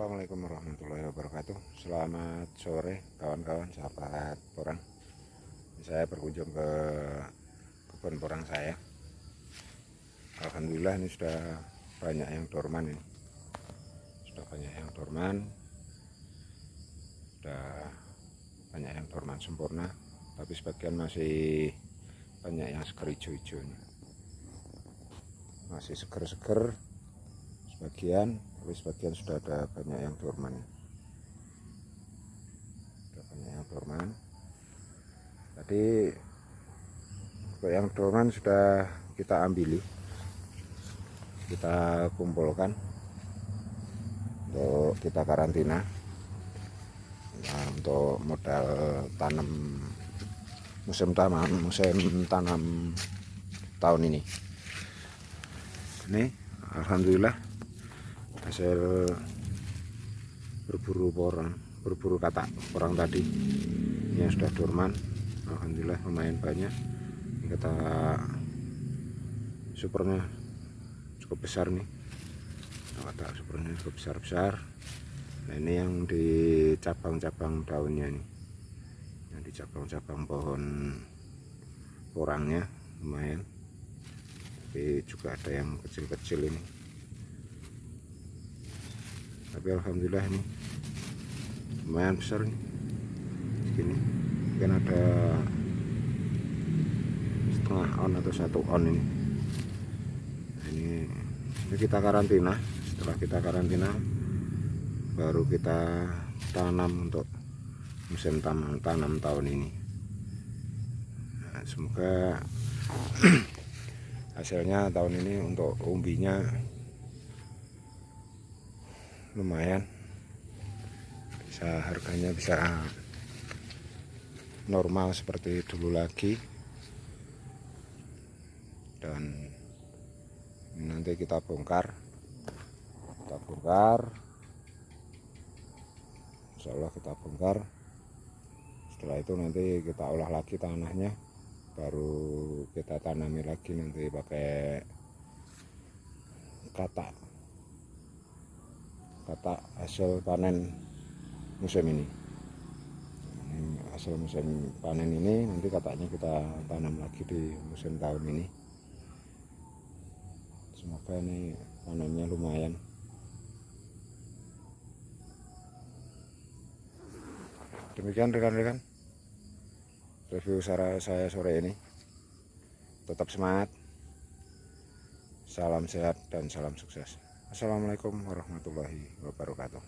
Assalamualaikum warahmatullahi wabarakatuh. Selamat sore kawan-kawan sahabat porang. Saya berkunjung ke kebun porang saya. Alhamdulillah ini sudah banyak yang dorman ini. Sudah banyak yang dorman. Sudah banyak yang dorman sempurna Tapi sebagian masih banyak yang seger hijau-hijau Masih seger-seger Sebagian tapi sebagian sudah ada banyak yang dorman. Sudah banyak yang dorman. Tadi yang dorman sudah kita ambili kita kumpulkan untuk kita karantina nah, untuk modal tanam musim tanam musim tanam tahun ini. Ini Alhamdulillah hasil berburu porang berburu kata orang tadi. Yang sudah dorman Alhamdulillah lumayan banyak. Ini kata supernya cukup besar nih. Kata supernya cukup besar-besar. Nah ini yang di cabang-cabang daunnya nih yang di cabang-cabang pohon porangnya lumayan. Tapi juga ada yang kecil-kecil ini tapi alhamdulillah ini lumayan besar nih segini. Mungkin ada setengah on atau satu on ini. Nah, ini ini kita karantina. Setelah kita karantina baru kita tanam untuk musim tanam, tanam tahun ini. Nah, semoga hasilnya tahun ini untuk umbinya lumayan. Bisa harganya bisa normal seperti dulu lagi. Dan nanti kita bongkar. Kita bongkar. Insya Allah kita bongkar. Setelah itu nanti kita olah lagi tanahnya. Baru kita tanami lagi nanti pakai katak kata hasil panen musim ini. Hasil musim panen ini nanti katanya kita tanam lagi di musim tahun ini. Semoga ini panennya lumayan. Demikian rekan-rekan review saya sore ini. Tetap semangat. Salam sehat dan salam sukses Assalamualaikum warahmatullahi wabarakatuh